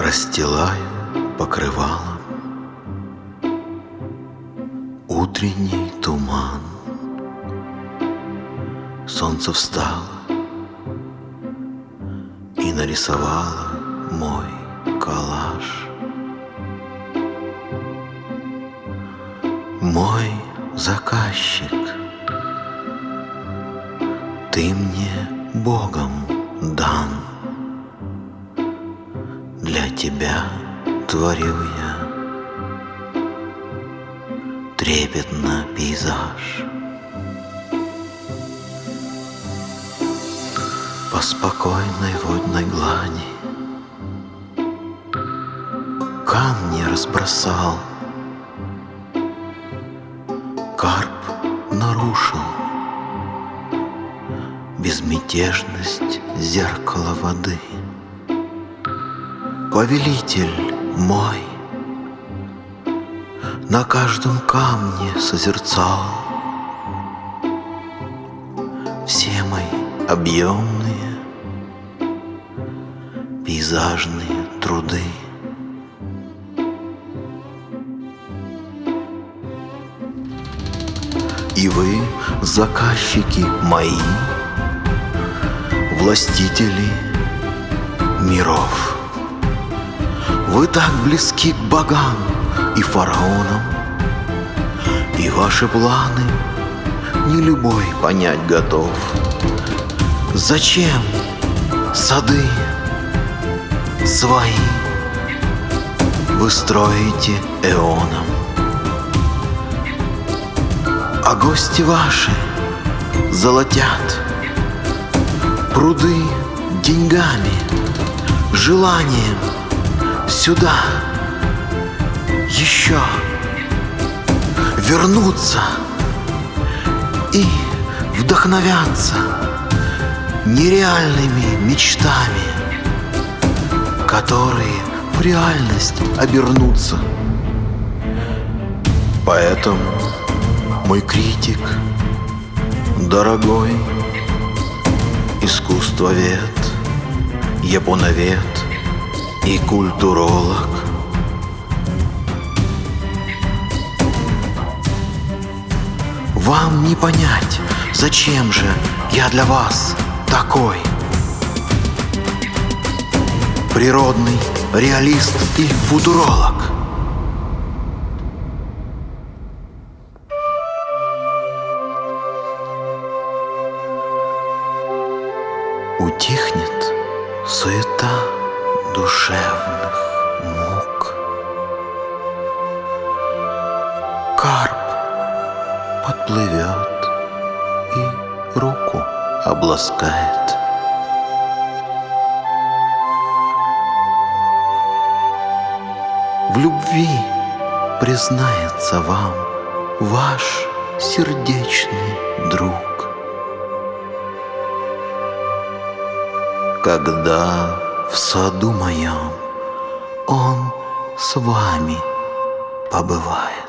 расстилаю покрывалом Утренний туман. Солнце встало И нарисовало мой коллаж Мой заказчик Ты мне Богом дан тебя творю я. Трепетно пейзаж. По спокойной водной глади Камни разбросал. Карп нарушил Безмятежность зеркала воды Повелитель мой На каждом камне созерцал. Все мои объемные Пейзажные труды. И вы, заказчики мои, Властители миров, Вы так близки к богам и фараонам, И ваши планы не любой понять готов. Зачем сады свои Вы строите эоном? А гости ваши золотят Пруды деньгами, желанием Сюда. Еще. Вернуться И вдохновяться нереальными мечтами Которые в реальность обернутся. Поэтому мой критик, дорогой Искусствовед, японовед и культуролог. Вам не понять, зачем же я для вас такой. Природный реалист и футуролог. Утихнет суета душевных мук. Карп подплывет и руку обласкает. В любви признается вам ваш сердечный друг. Когда в саду моем он с вами побывает.